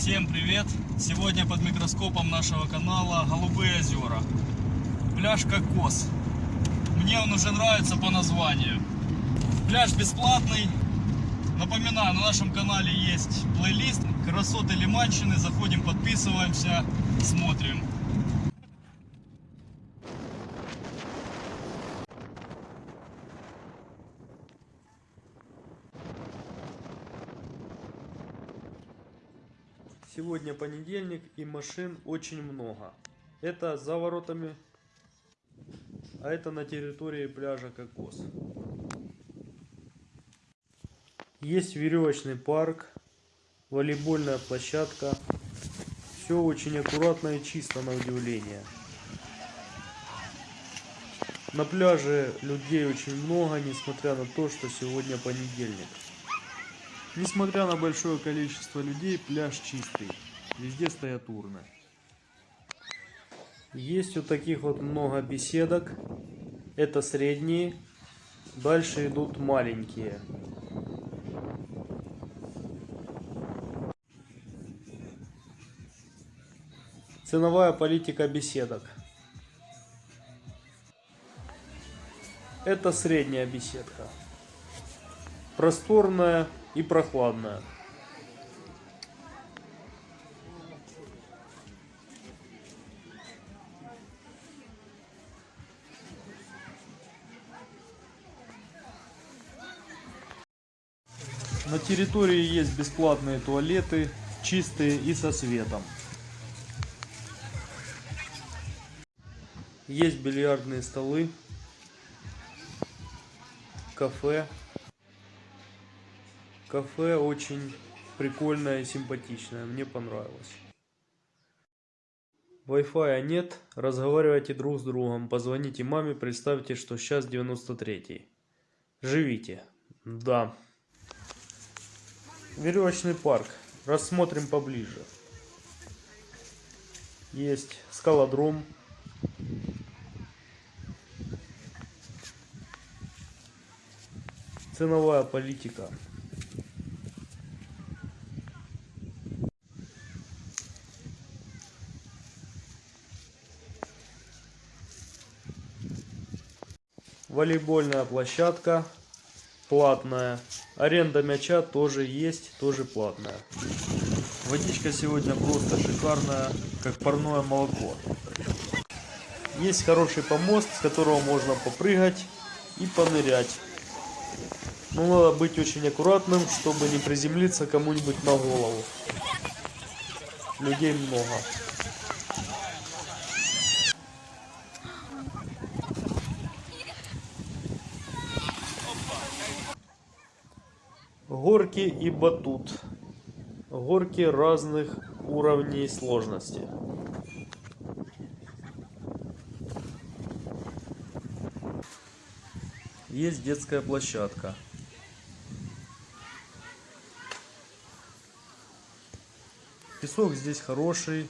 Всем привет! Сегодня под микроскопом нашего канала Голубые озера. Пляж Кокос. Мне он уже нравится по названию. Пляж бесплатный. Напоминаю, на нашем канале есть плейлист Красоты Лиманщины. Заходим, подписываемся, смотрим. Сегодня понедельник и машин очень много. Это за воротами, а это на территории пляжа Кокос. Есть веревочный парк, волейбольная площадка. Все очень аккуратно и чисто на удивление. На пляже людей очень много, несмотря на то, что сегодня понедельник. Несмотря на большое количество людей, пляж чистый. Везде стоят урны. Есть вот таких вот много беседок. Это средние. Дальше идут маленькие. Ценовая политика беседок. Это средняя беседка. Просторная и прохладная. На территории есть бесплатные туалеты, чистые и со светом. Есть бильярдные столы, кафе. Кафе очень прикольное симпатичное, мне понравилось. Wi-Fi нет, разговаривайте друг с другом, позвоните маме, представьте, что сейчас 93-й. Живите. Да. Веревочный парк. Рассмотрим поближе. Есть скалодром. Ценовая политика. Волейбольная площадка платная. Аренда мяча тоже есть, тоже платная. Водичка сегодня просто шикарная, как парное молоко. Есть хороший помост, с которого можно попрыгать и понырять. Но надо быть очень аккуратным, чтобы не приземлиться кому-нибудь на голову. Людей много. Горки и батут. Горки разных уровней сложности. Есть детская площадка. Песок здесь хороший,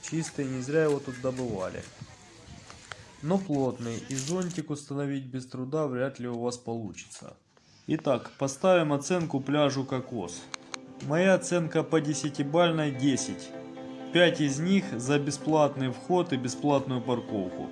чистый, не зря его тут добывали. Но плотный, и зонтик установить без труда вряд ли у вас получится. Итак, поставим оценку пляжу Кокос. Моя оценка по 10-бальной 10. 5 из них за бесплатный вход и бесплатную парковку.